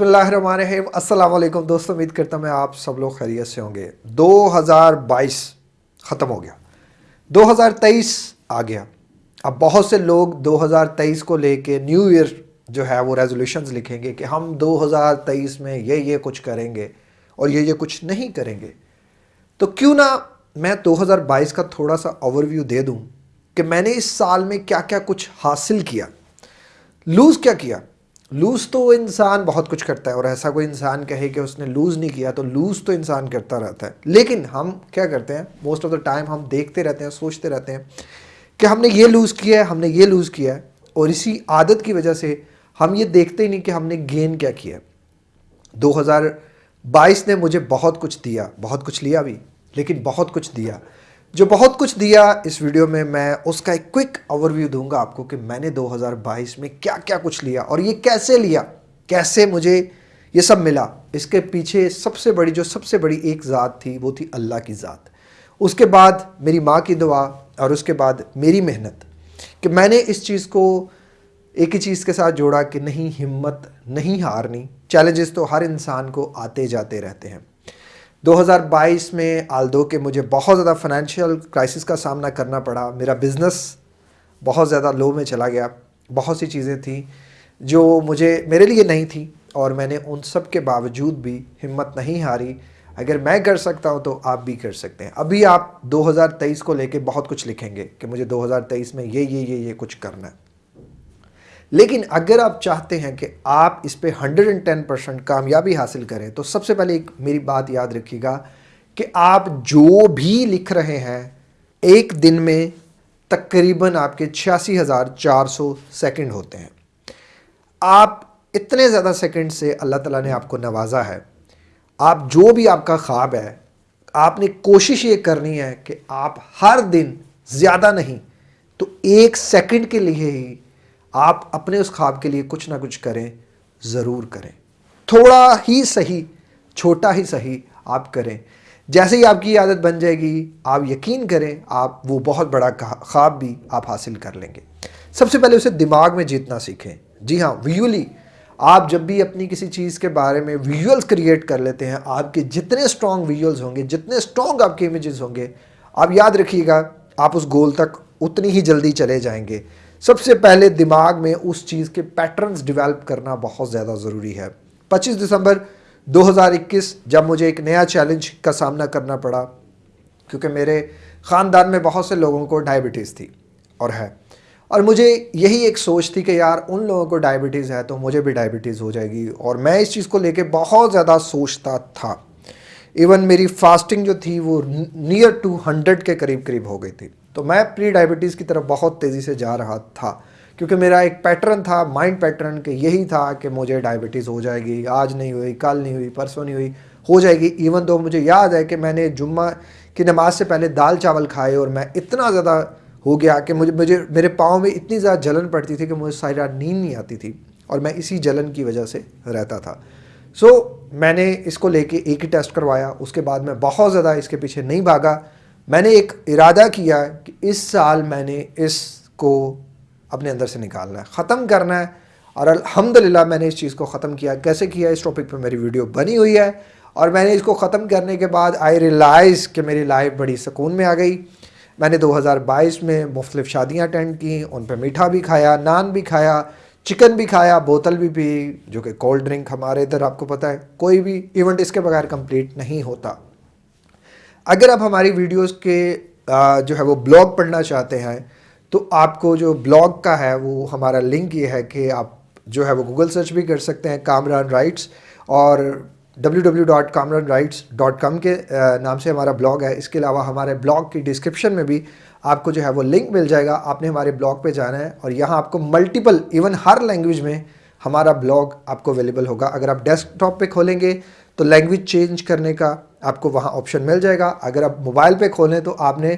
वालेकुम दोस्तों, उम्मीद करता हूँ मैं आप सब लोग खैरियत से होंगे। 2022 ख़त्म हो गया। 2023 आ गया। अब बहुत से लोग 2023 को लेके न्यू ईयर जो है वो रेजोल्यूशंस लिखेंगे कि हम 2023 में ये ये कुछ करेंगे और ये ये कुछ नहीं करेंगे। तो क्यों ना मैं 2022 का थोड़ा सा ओवरव्यू दे दूँ कि मैंने इस साल में क्या क्या कुछ हासिल किया। लूज़ क्या किया? लूज़ तो इंसान बहुत कुछ करता है और ऐसा कोई इंसान कहे कि उसने लूज़ नहीं किया तो लूज़ तो इंसान करता रहता है। लेकिन हम क्या करते हैं? मोस्ट ऑफ़ द टाइम हम देखते रहते हैं, सोचते रहते हैं कि हमने ये लूज़ किया है, हमने ये लूज़ किया है और इसी आदत की वजह से हम ये देखते ही नहीं कि हमने गेन क्या किया है। दो हज़ार बाईस ने मुझे बहुत कुछ दिया, बहुत कुछ लिया भी, लेकिन बहुत कुछ दिया। जो बहुत कुछ दिया इस वीडियो में, मैं उसका एक क्विक ओवरव्यू दूँगा आपको कि मैंने 2022 में क्या क्या कुछ लिया और ये कैसे लिया, कैसे मुझे ये सब मिला। इसके पीछे सबसे बड़ी, जो सबसे बड़ी एक ज़ात थी, वो थी अल्लाह की ज़ात। उसके बाद मेरी माँ की दुआ और उसके बाद मेरी मेहनत कि मैंने इस चीज़ को एक ही चीज़ के साथ जोड़ा कि नहीं हिम्मत नहीं हारनी। चैलेंजेस तो हर इंसान को आते जाते रहते हैं। 2022 में आल्दो के मुझे बहुत ज़्यादा फाइनेंशियल क्राइसिस का सामना करना पड़ा। मेरा बिज़नेस बहुत ज़्यादा लो में चला गया। बहुत सी चीज़ें थी जो मुझे, मेरे लिए नहीं थी और मैंने उन सब के बावजूद भी हिम्मत नहीं हारी। अगर मैं कर सकता हूँ तो आप भी कर सकते हैं। अभी आप 2023 को लेके बहुत कुछ लिखेंगे कि मुझे 2023 में ये ये ये ये कुछ करना है। लेकिन अगर आप चाहते हैं कि आप इस पर हंड्रेड एंड टेन परसेंट कामयाबी हासिल करें तो सबसे पहले एक मेरी बात याद रखिएगा कि आप जो भी लिख रहे हैं, एक दिन में तकरीबन आपके छियासी हज़ार चार सौ सेकेंड होते हैं। आप इतने ज़्यादा सेकंड से अल्लाह ताला ने आपको नवाजा है। आप जो भी आपका ख्वाब है, आपने कोशिश ये करनी है कि आप हर दिन ज़्यादा नहीं तो एक सेकंड के लिए ही आप अपने उस ख्वाब के लिए कुछ ना कुछ करें, ज़रूर करें। थोड़ा ही सही, छोटा ही सही आप करें। जैसे ही आपकी आदत बन जाएगी, आप यकीन करें, आप वो बहुत बड़ा ख्वाब भी आप हासिल कर लेंगे। सबसे पहले उसे दिमाग में जीतना सीखें। जी हाँ विजुअली आप जब भी अपनी किसी चीज़ के बारे में विजुअल्स क्रिएट कर लेते हैं, आपके जितने स्ट्रॉन्ग विजुअल्स होंगे, जितने स्ट्रॉन्ग आपके इमेजेस होंगे, आप याद रखिएगा, आप उस गोल तक उतनी ही जल्दी चले जाएँगे। सबसे पहले दिमाग में उस चीज़ के पैटर्न्स डेवलप करना बहुत ज़्यादा ज़रूरी है। 25 दिसंबर 2021 जब मुझे एक नया चैलेंज का सामना करना पड़ा, क्योंकि मेरे ख़ानदान में बहुत से लोगों को डायबिटीज़ थी और है। और मुझे यही एक सोच थी कि यार, उन लोगों को डायबिटीज़ है तो मुझे भी डायबिटीज़ हो जाएगी। और मैं इस चीज़ को लेके बहुत ज़्यादा सोचता था। इवन मेरी फास्टिंग जो थी वो नियर टू हंड्रेड के करीब करीब हो गई थी। तो मैं प्री डायबिटीज़ की तरफ़ बहुत तेज़ी से जा रहा था क्योंकि मेरा एक पैटर्न था माइंड पैटर्न के यही था कि मुझे डायबिटीज़ हो जाएगी आज नहीं हुई कल नहीं हुई परसों नहीं हुई हो जाएगी इवन तो मुझे याद है कि मैंने जुम्मा की नमाज़ से पहले दाल चावल खाए और मैं इतना ज़्यादा हो गया कि मुझे मुझे मेरे पाँव में इतनी ज़्यादा जलन पड़ती थी कि मुझे सारी रात नींद नहीं आती थी और मैं इसी जलन की वजह से रहता था। सो so, मैंने इसको लेके एक ही टेस्ट करवाया उसके बाद मैं बहुत ज़्यादा इसके पीछे नहीं भागा। मैंने एक इरादा किया कि इस साल मैंने इसको अपने अंदर से निकालना है, ख़त्म करना है। और अल्हम्दुलिल्लाह मैंने इस चीज़ को ख़त्म किया। कैसे किया? इस टॉपिक पर मेरी वीडियो बनी हुई है। और मैंने इसको ख़त्म करने के बाद आई रियलाइज़ कि मेरी लाइफ बड़ी सुकून में आ गई। मैंने 2022 में मुख्तलिफ़ शादियाँ अटेंड की, उन पर मीठा भी खाया, नान भी खाया चिकन भी खाया, बोतल भी पी, जो कि कोल्ड ड्रिंक हमारे इधर आपको पता है, कोई भी इवेंट इसके बगैर कंप्लीट नहीं होता। अगर आप हमारी वीडियोस के जो है वो ब्लॉग पढ़ना चाहते हैं तो आपको जो ब्लॉग का है, वो हमारा लिंक ये है कि आप जो है वो गूगल सर्च भी कर सकते हैं कामरान राइट्स और www.kamranrights.com के नाम से हमारा ब्लॉग है। इसके अलावा हमारे ब्लॉग की डिस्क्रिप्शन में भी आपको जो है वो लिंक मिल जाएगा। आपने हमारे ब्लॉग पे जाना है और यहाँ आपको मल्टीपल इवन हर लैंग्वेज में हमारा ब्लॉग आपको अवेलेबल होगा। अगर आप डेस्कटॉप पे खोलेंगे तो लैंग्वेज चेंज करने का आपको वहाँ ऑप्शन मिल जाएगा। अगर आप मोबाइल पे खोलें तो आपने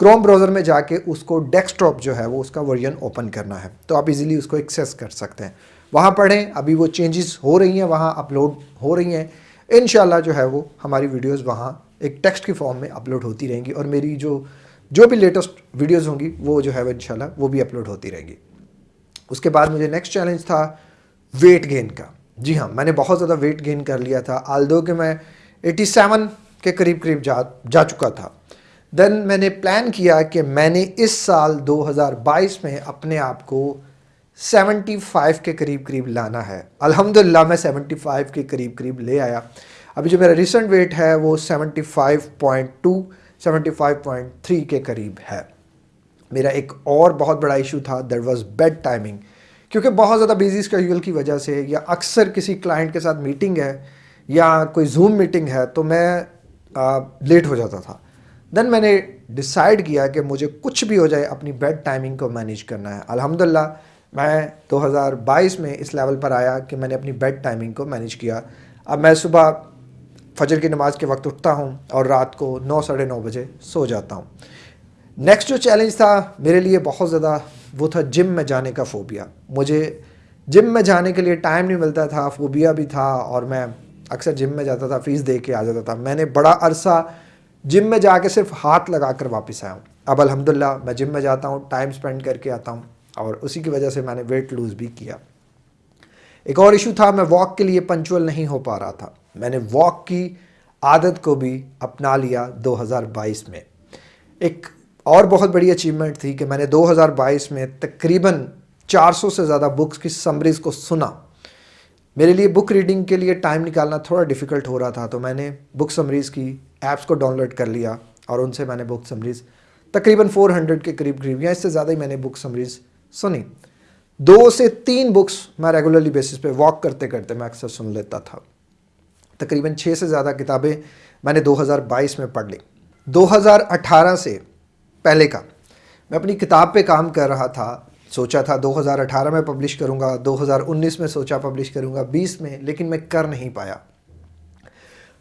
क्रोम ब्राउज़र में जाके उसको डेस्कटॉप जो है वो उसका वर्जन ओपन करना है। तो आप इजीली उसको एक्सेस कर सकते हैं। वहाँ पढ़ें, अभी वो चेंजेस हो रही हैं, वहाँ अपलोड हो रही हैं। इन जो है वो हमारी वीडियोज़ वहाँ एक टेक्स्ट की फॉर्म में अपलोड होती रहेंगी और मेरी जो जो भी लेटेस्ट वीडियोज़ होंगी वो जो है वो इनशाला वो भी अपलोड होती रहेंगी। उसके बाद मुझे नेक्स्ट चैलेंज था वेट गेन का। जी हाँ मैंने बहुत ज़्यादा वेट गेन कर लिया था आल दो कि मैं 87 के करीब करीब जा जा चुका था। देन मैंने प्लान किया कि मैंने इस साल 2022 में अपने आप को 75 के करीब करीब लाना है। अल्हम्दुलिल्लाह मैं 75 के करीब करीब ले आया। अभी जो मेरा रिसेंट वेट है, वो 75.2 75.3 के करीब है। मेरा एक और बहुत बड़ा इशू था दैट वाज बेड टाइमिंग क्योंकि बहुत ज़्यादा बिज़ी स्केड्यूल की वजह से या अक्सर किसी क्लाइंट के साथ मीटिंग है या कोई जूम मीटिंग है तो मैं आ, लेट हो जाता था। देन मैंने डिसाइड किया कि मुझे कुछ भी हो जाए अपनी बेड टाइमिंग को मैनेज करना है। अल्हम्दुलिल्लाह मैं 2022 में इस लेवल पर आया कि मैंने अपनी बेड टाइमिंग को मैनेज किया। अब मैं सुबह फजर की नमाज़ के वक्त उठता हूँ और रात को नौ साढ़े नौ बजे सो जाता हूँ। नेक्स्ट जो चैलेंज था मेरे लिए बहुत ज़्यादा वो था जिम में जाने का फोबिया मुझे जिम में जाने के लिए टाइम नहीं मिलता था फोबिया भी था और मैं अक्सर जिम में जाता था फ़ीस दे के आ जाता था। मैंने बड़ा अरसा जिम में जाके सिर्फ़ हाथ लगा कर वापस आया हूँ। अब अल्हम्दुलिल्लाह मैं जिम में जाता हूँ टाइम स्पेंड करके आता हूँ और उसी की वजह से मैंने वेट लूज़ भी किया। एक और इशू था, मैं वॉक के लिए पंचुअल नहीं हो पा रहा था। मैंने वॉक की आदत को भी अपना लिया 2022 में। एक और बहुत बड़ी अचीवमेंट थी कि मैंने 2022 में तकरीबन 400 से ज़्यादा बुक्स की समरीज़ को सुना। मेरे लिए बुक रीडिंग के लिए टाइम निकालना थोड़ा डिफ़िकल्ट हो रहा था तो मैंने बुक समरीज़ की ऐप्स को डाउनलोड कर लिया और उनसे मैंने बुक समरीज़ तकरीबन 400 के करीब करीब या इससे ज़्यादा ही मैंने बुक समरीज़ सुनी। दो से तीन बुक्स मैं रेगुलरली बेसिस पे वॉक करते करते मैं अक्सर सुन लेता था। तकरीबन छः से ज़्यादा किताबें मैंने 2022 में पढ़ ली। 2018 से पहले का। मैं अपनी किताब पे काम कर रहा था, सोचा था 2018 में पब्लिश करूँगा 2019 में सोचा पब्लिश करूँगा 20 में, लेकिन मैं कर नहीं पाया।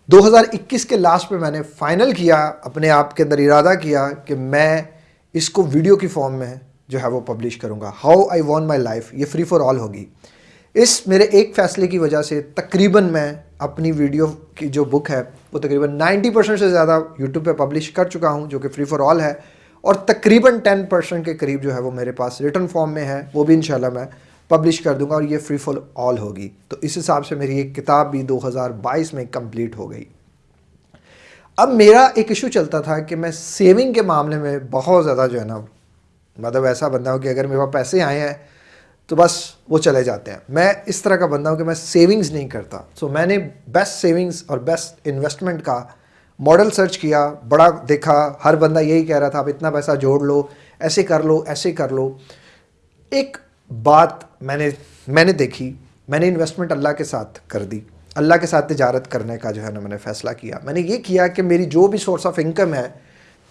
2021 के लास्ट में मैंने फाइनल किया, अपने आप के अंदर इरादा किया कि मैं इसको वीडियो की फॉर्म में जो है वो पब्लिश करूँगा। How I want my life ये फ्री फॉर ऑल होगी। इस मेरे एक फ़ैसले की वजह से तकरीबन मैं अपनी वीडियो की जो बुक है, वो तकरीबन 90 परसेंट से ज़्यादा यूट्यूब पे पब्लिश कर चुका हूँ, जो कि फ्री फॉर ऑल है। और तकरीबन टेन परसेंट के करीब जो है वो मेरे पास रिटर्न फॉर्म में है, वो भी इंशाल्लाह मैं पब्लिश कर दूँगा और ये फ्री फॉर ऑल होगी। तो इस हिसाब से मेरी एक किताब भी 2022 में कंप्लीट हो गई। अब मेरा एक इशू चलता था कि मैं सेविंग के मामले में बहुत ज़्यादा जो है ना मतलब ऐसा बंदा हूँ कि अगर मेरे पास पैसे आए हैं तो बस वो चले जाते हैं। मैं इस तरह का बंदा हूँ कि मैं सेविंग्स नहीं करता। सो मैंने बेस्ट सेविंग्स और बेस्ट इन्वेस्टमेंट का मॉडल सर्च किया, बड़ा देखा, हर बंदा यही कह रहा था, आप इतना पैसा जोड़ लो, ऐसे कर लो, ऐसे कर लो। एक बात मैंने मैंने देखी, मैंने इन्वेस्टमेंट अल्लाह के साथ कर दी। अल्लाह के साथ तजारत करने का जो है ना मैंने फ़ैसला किया। मैंने ये किया कि मेरी जो भी सोर्स ऑफ़ इनकम है,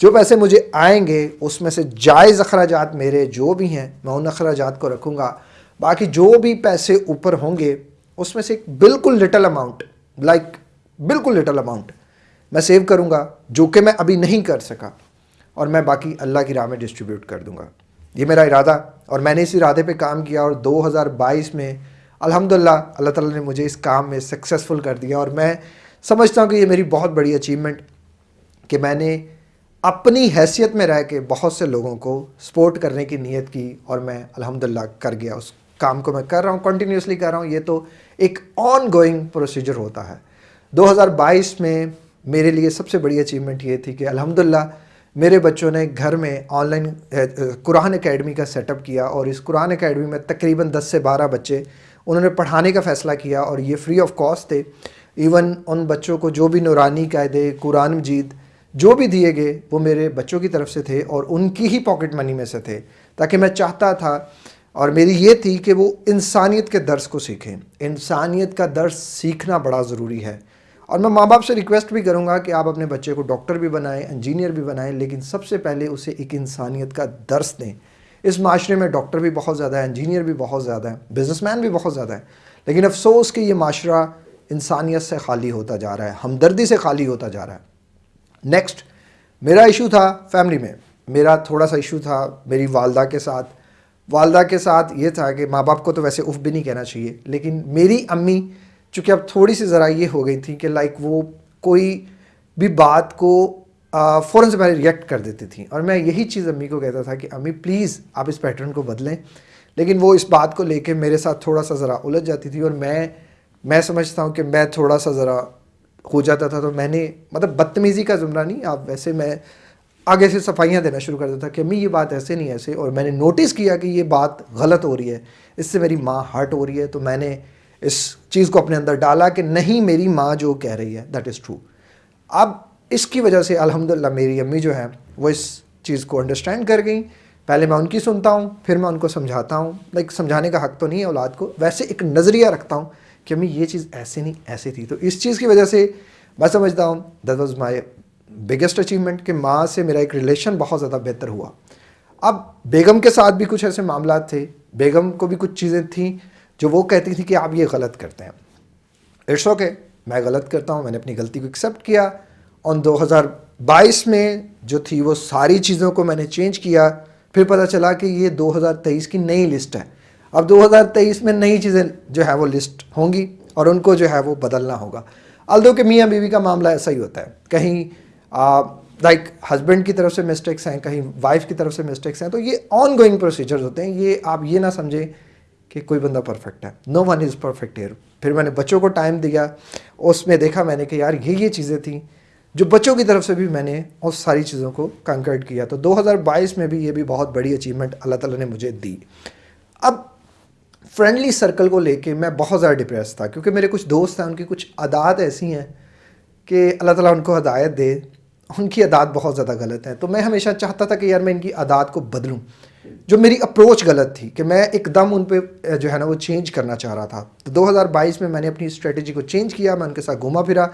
जो पैसे मुझे आएँगे, उसमें से जायज़ अखराज मेरे जो भी हैं, मैं उन अखराज को रखूँगा। बाकी जो भी पैसे ऊपर होंगे, उसमें से बिल्कुल लिटल अमाउंट लाइक बिल्कुल लिटल अमाउंट मैं सेव करूँगा, जो कि मैं अभी नहीं कर सका, और मैं बाकी अल्लाह की राह में डिस्ट्रीब्यूट कर दूँगा। ये मेरा इरादा, और मैंने इस इरादे पे काम किया, और 2022 में अल्हम्दुलिल्लाह अल्लाह ताला ने मुझे इस काम में सक्सेसफुल कर दिया, और मैं समझता हूँ कि ये मेरी बहुत बड़ी अचीवमेंट कि मैंने अपनी हैसियत में रह के बहुत से लोगों को सपोर्ट करने की नीयत की, और मैं अल्हम्दुलिल्लाह कर गया। उस काम को मैं कर रहा हूँ कंटिन्यूसली कर रहा हूँ। ये तो एक ऑन गोइंग प्रोसीजर होता है। 2022 में मेरे लिए सबसे बड़ी अचीवमेंट ये थी कि अल्हम्दुलिल्लाह मेरे बच्चों ने घर में ऑनलाइन कुरान एकेडमी का सेटअप किया और इस कुरान एकेडमी में तकरीबन 10 से 12 बच्चे, उन्होंने पढ़ाने का फ़ैसला किया और ये फ्री ऑफ़ कॉस्ट थे। इवन उन बच्चों को जो भी नूरानी कायदे, कुरान मजीद, जो भी दिए गए, वो मेरे बच्चों की तरफ़ से थे और उनकी ही पॉकेट मनी में से थे, ताकि मैं चाहता था और मेरी ये थी कि वो इंसानियत के दर्स को सीखें। इंसानियत का दर्स सीखना बड़ा ज़रूरी है। और मैं माँ बाप से रिक्वेस्ट भी करूँगा कि आप अपने बच्चे को डॉक्टर भी बनाएँ इंजीनियर भी बनाएँ, लेकिन सबसे पहले उसे एक इंसानियत का दर्स दें। इस माशरे में डॉक्टर भी बहुत ज़्यादा है इंजीनियर भी बहुत ज़्यादा है बिजनेसमैन भी बहुत ज़्यादा है। लेकिन अफसोस कि ये माशरा इंसानियत से खाली होता जा रहा है, हमदर्दी से खाली होता जा रहा है। नेक्स्ट मेरा इशू था फैमिली में। मेरा थोड़ा सा इशू था मेरी वालदा के साथ। वालदा के साथ ये था कि माँ बाप को तो वैसे उफ भी नहीं कहना चाहिए, लेकिन मेरी अम्मी चूँकि अब थोड़ी सी ज़रा ये हो गई थी कि लाइक वो कोई भी बात को फ़ौरन से पहले रिएक्ट कर देती थी। और मैं यही चीज़ अम्मी को कहता था कि, अम्मी प्लीज़ आप इस पैटर्न को बदलें। लेकिन वो इस बात को लेके मेरे साथ थोड़ा सा ज़रा उलझ जाती थी और मैं मैं समझता हूँ कि मैं थोड़ा सा ज़रा हो जाता था। तो मैंने मतलब बदतमीज़ी का जुमरा नहीं, आप वैसे मैं आगे से सफाइयाँ देना शुरू कर देता कि, अम्मी, ये बात ऐसे नहीं, ऐसे। और मैंने नोटिस किया कि ये बात गलत हो रही है। इससे मेरी माँ हर्ट हो रही है। तो मैंने इस चीज़ को अपने अंदर डाला कि नहीं, मेरी माँ जो कह रही है दैट इज़ ट्रू अब इसकी वजह से, अल्हम्दुलिल्लाह, मेरी अम्मी जो है, वो इस चीज़ को अंडरस्टैंड कर गई। पहले मैं उनकी सुनता हूँ, फिर मैं उनको समझाता हूँ। लाइक समझाने का हक तो नहीं है औलाद को। वैसे एक नज़रिया रखता हूँ कि अम्मी, ये चीज़ ऐसे नहीं, ऐसे थी। तो इस चीज़ की वजह से मैं समझता हूँ that was my biggest achievement कि माँ से मेरा एक रिलेशन बहुत ज़्यादा बेहतर हुआ। अब बेगम के साथ भी कुछ ऐसे मामला थे, बेगम को भी कुछ चीज़ें थी। जो वो कहती थी कि आप ये गलत करते हैं। इट्स ओके मैं गलत करता हूँ, मैंने अपनी गलती को एक्सेप्ट किया। और 2022 में जो थी, वो सारी चीज़ों को मैंने चेंज किया। फिर पता चला कि ये 2023 की नई लिस्ट है। अब 2023 में नई चीज़ें जो है, वो लिस्ट होंगी और उनको जो है, वो बदलना होगा। अल्दो के मियाँ बीवी का मामला ऐसा ही होता है। कहीं लाइक हस्बैंड की तरफ़ से मिस्टेक्स हैं, कहीं वाइफ की तरफ़ से मिस्टेक्स हैं तो ये ऑन गोइंग प्रोसीजर्स होते हैं। ये आप ये ना समझें कि कोई बंदा परफेक्ट है। No one is perfect here फिर मैंने बच्चों को टाइम दिया। उसमें देखा मैंने कि यार ये ये चीज़ें थी, जो बच्चों की तरफ़ से भी मैंने उस सारी चीज़ों को कंकर्ट किया। तो 2022 में भी ये भी बहुत बड़ी अचीवमेंट अल्लाह ताला ने मुझे दी। अब फ्रेंडली सर्कल को लेके मैं बहुत ज़्यादा डिप्रेस था, क्योंकि मेरे कुछ दोस्त हैं, उनकी कुछ अदात ऐसी हैं कि अल्लाह ताला उनको हदायत दे। उनकी अदात बहुत ज़्यादा गलत है। तो मैं हमेशा चाहता था कि यार मैं इनकी अदात को बदलूँ। जो मेरी अप्रोच गलत थी कि मैं एकदम उन पर जो है ना, वो चेंज करना चाह रहा था। तो 2022 में मैंने अपनी स्ट्रेटजी को चेंज किया, मैं उनके साथ घूमा फिरा।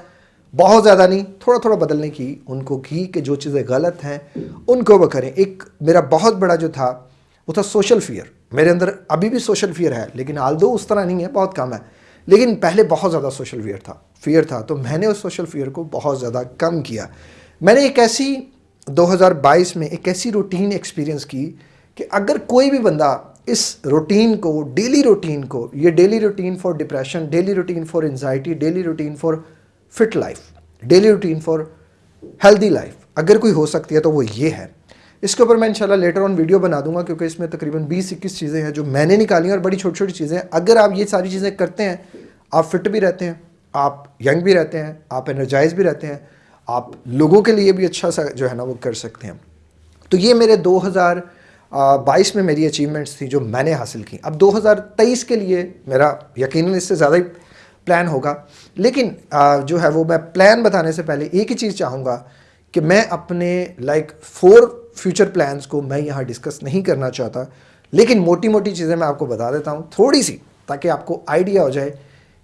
बहुत ज़्यादा नहीं थोड़ा थोड़ा बदलने की, उनको की कि जो चीज़ें गलत हैं, उनको वो करें। एक मेरा बहुत बड़ा जो था, वो था सोशल फियर मेरे अंदर अभी भी सोशल फियर है, लेकिन आल दो उस तरह नहीं है, बहुत कम है। लेकिन पहले बहुत ज़्यादा सोशल फियर था फियर था। तो मैंने उस सोशल फियर को बहुत ज़्यादा कम किया। मैंने एक ऐसी 2022 में एक ऐसी रूटीन एक्सपीरियंस की कि अगर कोई भी बंदा इस रूटीन को डेली रूटीन को, ये daily routine for depression daily routine for anxiety daily routine for fit life daily routine for healthy life अगर कोई हो सकती है तो वो ये है। इसके ऊपर मैं इंशाल्लाह लेटर ऑन वीडियो बना दूँगा क्योंकि इसमें तकरीबन 20 इक्कीस चीज़ें हैं जो मैंने निकाली और बड़ी छोटी छोटी चीज़ें हैं। अगर आप ये सारी चीज़ें करते हैं, आप फिट भी रहते हैं, आप यंग भी रहते हैं, आप एनर्जाइज भी रहते हैं, आप लोगों के लिए भी अच्छा सा जो है ना वो कर सकते हैं। तो ये मेरे 2022 में मेरी अचीवमेंट्स थी जो मैंने हासिल की। अब 2023 के लिए मेरा यकीनन इससे ज़्यादा ही प्लान होगा। लेकिन आ, जो है वो मैं प्लान बताने से पहले एक ही चीज़ चाहूँगा कि मैं अपने लाइक फोर फ्यूचर प्लान्स को मैं यहाँ डिस्कस नहीं करना चाहता। लेकिन मोटी मोटी चीज़ें मैं आपको बता देता हूँ थोड़ी सी ताकि आपको आइडिया हो जाए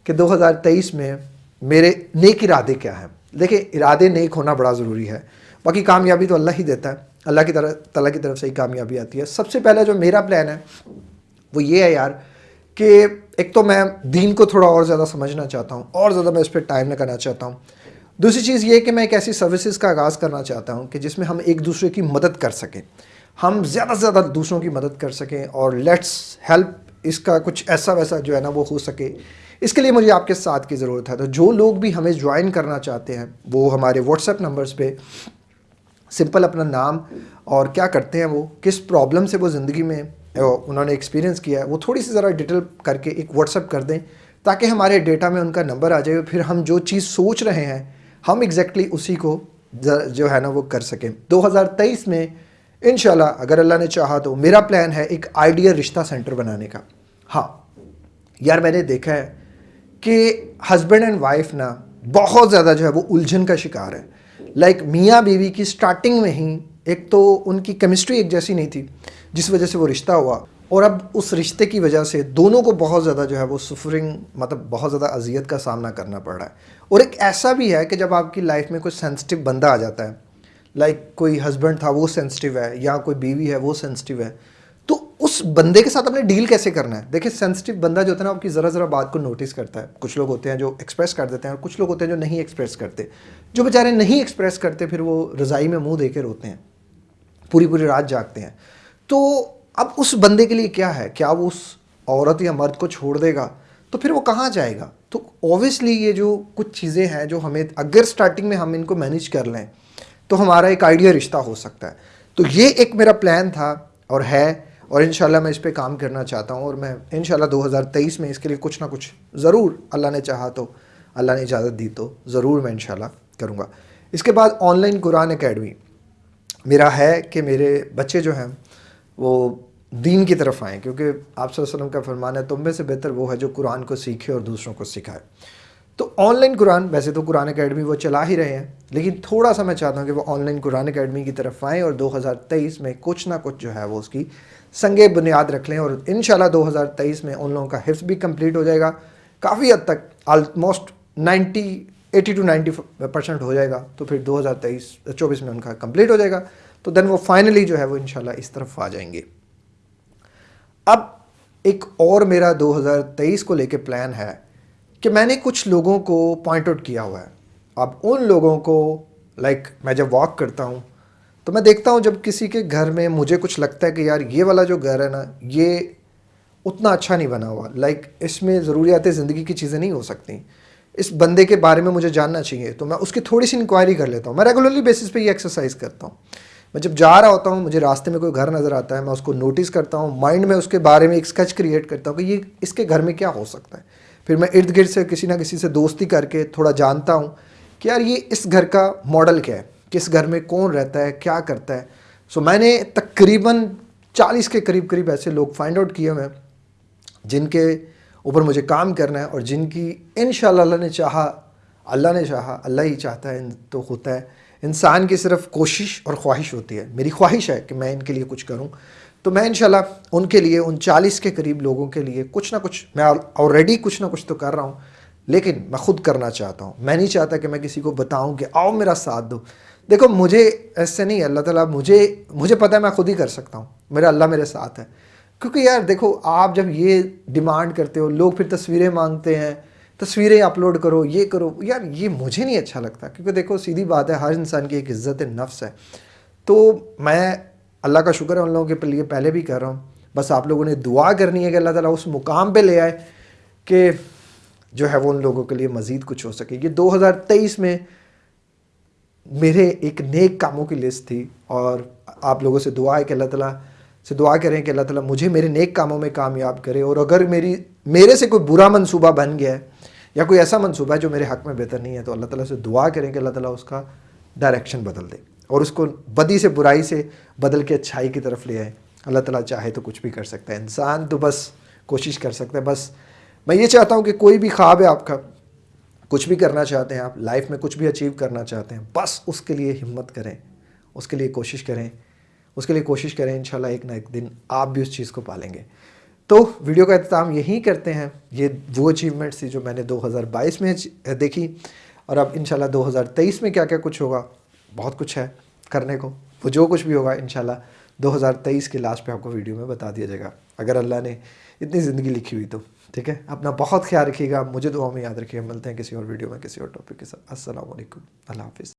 कि 2023 में मेरे नेक इरादे क्या हैं। देखिए इरादे नेक होना बड़ा ज़रूरी है। बाकी कामयाबी तो अल्लाह ही देता है। अल्लाह की तरह तला की तरफ़ से ही कामयाबी आती है। सबसे पहला जो मेरा प्लान है, वो ये है यार कि एक तो मैं दीन को थोड़ा और ज़्यादा समझना चाहता हूँ, और ज़्यादा मैं इस पर टाइम लगाना चाहता हूँ। दूसरी चीज़ ये कि मैं एक ऐसी सर्विसेज़ का आगाज़ करना चाहता हूँ कि जिसमें हम एक दूसरे की मदद कर सकें। हम ज़्यादा से ज़्यादा दूसरों की मदद कर सकें, और लेट्स हेल्प इसका कुछ ऐसा वैसा जो है ना वो हो सके। इसके लिए मुझे आपके साथ की ज़रूरत है। तो जो लोग भी हमें ज्वाइन करना चाहते हैं, वो हमारे व्हाट्सएप नंबर्स पे सिंपल अपना नाम और क्या करते हैं वो, किस प्रॉब्लम से वो ज़िंदगी में उन्होंने एक्सपीरियंस किया है, वो थोड़ी सी ज़रा डिटेल करके एक व्हाट्सअप कर दें, ताकि हमारे डेटा में उनका नंबर आ जाए, फिर हम जो चीज़ सोच रहे हैं, हम एग्जैक्टली exactly उसी को जो है ना वो कर सकें। 2023 में इन अगर अल्लाह ने चाहा तो मेरा प्लान है एक आइडिया रिश्ता सेंटर बनाने का। हाँ यार मैंने देखा है कि हस्बैंड एंड वाइफ ना, बहुत ज़्यादा जो है वो उलझन का शिकार है। लाइक like, मियाँ बीवी की स्टार्टिंग में ही एक तो उनकी केमिस्ट्री एक जैसी नहीं थी जिस वजह से वो रिश्ता हुआ। और अब उस रिश्ते की वजह से दोनों को बहुत ज़्यादा जो है वो सफरिंग मतलब बहुत ज़्यादा अजियत का सामना करना पड़ रहा है। और एक ऐसा भी है कि जब आपकी लाइफ में कोई सेंसिटिव बंदा आ जाता है लाइक कोई हस्बैंड था वो सेंसिटिव है या कोई बीवी है वो सेंसिटिव है उस बंदे के साथ अपने डील कैसे करना है? देखिए सेंसिटिव बंदा जो होता है ना, आपकी ज़रा ज़रा बात को नोटिस करता है। कुछ लोग होते हैं जो एक्सप्रेस कर देते हैं और कुछ लोग होते हैं जो नहीं एक्सप्रेस करते। जो बेचारे नहीं एक्सप्रेस करते, फिर वो रज़ाई में मुँह दे रोते हैं। पूरी पूरी रात जागते हैं। तो अब उस बंदे के लिए क्या है? क्या वो उस औरत या मर्द को छोड़ देगा? तो फिर वो कहाँ जाएगा? तो ऑब्वियसली ये जो कुछ चीज़ें हैं, जो हमें, अगर स्टार्टिंग में हम इनको मैनेज कर लें तो हमारा एक आइडिया रिश्ता हो सकता है। तो ये एक मेरा प्लान था और है। और इन मैं इस पर काम करना चाहता हूँ और मैं इन 2023 में इसके लिए कुछ ना कुछ ज़रूर अल्लाह ने चाहा तो अल्लाह ने इजाज़त दी तो ज़रूर मैं इन करूँगा। इसके बाद ऑनलाइन कुरान अकेडमी मेरा है कि मेरे बच्चे जो हैं, वो दीन की तरफ़ आएँ, क्योंकि आप वसल्लम का फरमान है, तुम में से बेहतर वो है जो कुरान को सीखे और दूसरों को सिखाए। तो ऑनलाइन कुरान वैसे तो कुरान अकेडमी वो चला ही रहे हैं, लेकिन थोड़ा सा मैं चाहता हूँ कि वो ऑनलाइन कुरान अकेडमी की तरफ़ आएँ और 2023 में कुछ ना कुछ जो है वो उसकी संगे बुनियाद रख लें और इन 2023 में उन लोगों का हिफ्स भी कंप्लीट हो जाएगा। काफ़ी हद तक आलमोस्ट 90 80 टू 90 परसेंट हो जाएगा तो फिर 2023 24 में उनका कंप्लीट हो जाएगा तो देन वो फाइनली जो है वो इंशाल्लाह इस तरफ़ आ जाएँगे। अब एक और मेरा 2023 को लेके प्लान है कि मैंने कुछ लोगों को पॉइंट आउट किया हुआ है। अब उन लोगों को लाइक like, मैं जब वॉक करता हूँ तो मैं देखता हूँ जब किसी के घर में मुझे कुछ लगता है कि यार ये वाला जो घर है ना ये उतना अच्छा नहीं बना हुआ। लाइक like, इसमें ज़रूरियात ज़िंदगी की चीज़ें नहीं हो सकती। इस बंदे के बारे में मुझे जानना चाहिए तो मैं उसकी थोड़ी सी इंक्वायरी कर लेता हूँ। मैं रेगुलरली बेसिस पे ये एक्सरसाइज करता हूँ। मैं जब जा रहा होता हूँ मुझे रास्ते में कोई घर नज़र आता है मैं उसको नोटिस करता हूँ माइंड में उसके बारे में एक स्केच क्रिएट करता हूँ कि ये इसके घर में क्या हो सकता है। फिर मैं इर्द गिर्द से किसी ना किसी से दोस्ती करके थोड़ा जानता हूँ कि यार ये इस घर का मॉडल क्या है? किस घर में कौन रहता है? क्या करता है? सो so, मैंने तकरीबन चालीस के करीब करीब ऐसे लोग फाइंड आउट किए हुए जिनके ऊपर मुझे काम करना है और जिनकी इन अल्लाह ने चाहा अल्लाह ने चाहा अल्लाह ही चाहता है तो होता है। इंसान की सिर्फ़ कोशिश और ख्वाहिश होती है। मेरी ख्वाहिश है कि मैं इनके लिए कुछ करूँ। तो मैं इंशाल्लाह उनके लिए, उन चालीस के करीब लोगों के लिए कुछ ना कुछ, मैं ऑलरेडी कुछ ना कुछ तो कर रहा हूँ, लेकिन मैं ख़ुद करना चाहता हूँ। मैं नहीं चाहता कि मैं किसी को बताऊँ कि आओ मेरा साथ दो। देखो, मुझे ऐसे नहीं अल्लाह ताला मुझे मुझे पता है मैं खुद ही कर सकता हूँ। मेरा अल्लाह मेरे साथ है। क्योंकि यार देखो, आप जब ये डिमांड करते हो, लोग फिर तस्वीरें मांगते हैं, तस्वीरें अपलोड करो, ये करो, यार ये मुझे नहीं अच्छा लगता। क्योंकि देखो, सीधी बात है, हर इंसान की एक इज़्ज़त नफ्स है। तो मैं अल्लाह का शुक्र है, उन लोगों के लिए पहले भी कर रहा हूँ। बस आप लोगों ने दुआ करनी है कि अल्लाह ताला उस मुकाम पे ले आए कि जो है वो उन लोगों के लिए मज़ीद कुछ हो सके। ये 2023 में मेरे एक नेक कामों की लिस्ट थी और आप लोगों से दुआ है कि अल्लाह ताला, से दुआ करें कि अल्लाह ताला मुझे मेरे नेक कामों में कामयाब करे और अगर मेरी, मेरे से कोई बुरा मनसूबा बन गया है या कोई ऐसा मनसूबा है जो मेरे हक़ में बेहतर नहीं है तो अल्लाह ताला से दुआ करें कि अल्लाह ताला उसका डायरेक्शन बदल दे। और उसको बदी से, बुराई से बदल के अच्छाई की तरफ़ ले आए। अल्लाह ताला चाहे तो कुछ भी कर सकता है। इंसान तो बस कोशिश कर सकता है, बस। मैं ये चाहता हूँ कि कोई भी ख्वाब है आपका, कुछ भी करना चाहते हैं आप, लाइफ में कुछ भी अचीव करना चाहते हैं, बस उसके लिए हिम्मत करें, उसके लिए कोशिश करें, उसके लिए कोशिश करें इन एक ना एक दिन आप भी उस चीज़ को पालेंगे। तो वीडियो का अख्ताम यही करते हैं। ये वो अचीवमेंट्स थी जो मैंने 2022 में देखी और अब इन 2023 में क्या क्या कुछ होगा। बहुत कुछ है करने को। वो जो कुछ भी होगा इन 2023 के लास्ट पे आपको वीडियो में बता दिया जाएगा। अगर अल्लाह ने इतनी ज़िंदगी लिखी हुई तो ठीक है? अपना बहुत ख्याल रखिएगा। मुझे दुआ में याद रखिएगा। मिलते हैं किसी और वीडियो में, किसी और टॉपिक के साथ। असल अल्लाह हाफिज़।